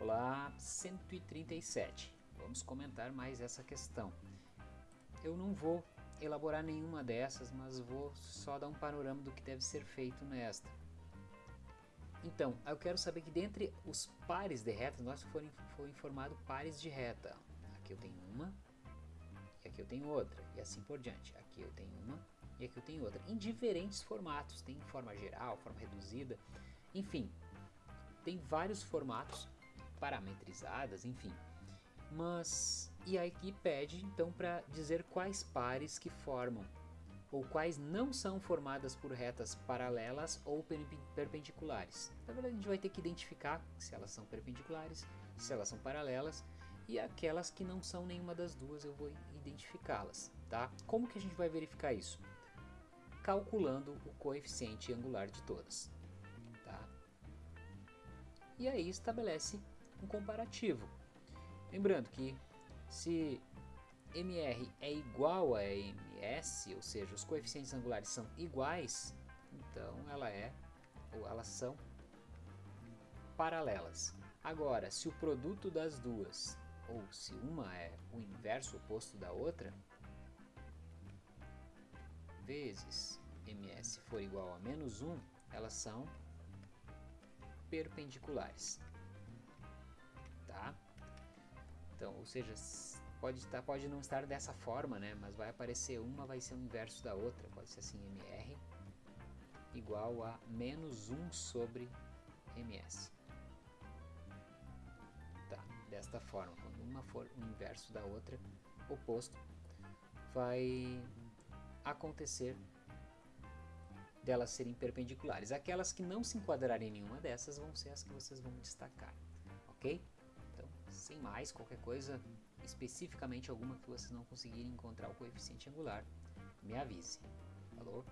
Olá, 137. Vamos comentar mais essa questão. Eu não vou elaborar nenhuma dessas, mas vou só dar um panorama do que deve ser feito nesta. Então, eu quero saber que dentre os pares de retas, nós foi informado pares de reta. Aqui eu tenho uma, e aqui eu tenho outra, e assim por diante. Aqui eu tenho uma, e aqui eu tenho outra. Em diferentes formatos, tem forma geral, forma reduzida, enfim. Tem vários formatos parametrizadas, enfim. Mas, e aqui pede então para dizer quais pares que formam, ou quais não são formadas por retas paralelas ou perpendiculares. Na verdade a gente vai ter que identificar se elas são perpendiculares, se elas são paralelas, e aquelas que não são nenhuma das duas eu vou identificá-las, tá? Como que a gente vai verificar isso? Calculando o coeficiente angular de todas, tá? E aí estabelece um comparativo. Lembrando que se MR é igual a MS, ou seja, os coeficientes angulares são iguais, então ela é ou elas são paralelas. Agora, se o produto das duas, ou se uma é o inverso oposto da outra, vezes MS for igual a menos 1, elas são perpendiculares tá? Então, ou seja, pode, estar, pode não estar dessa forma, né? Mas vai aparecer uma, vai ser o inverso da outra. Pode ser assim, MR igual a menos 1 sobre MS. Tá, desta forma, quando uma for o inverso da outra, oposto, vai acontecer delas serem perpendiculares. Aquelas que não se enquadrarem em nenhuma dessas vão ser as que vocês vão destacar, ok? Sem mais, qualquer coisa, especificamente alguma que vocês não conseguirem encontrar o coeficiente angular, me avise. Falou?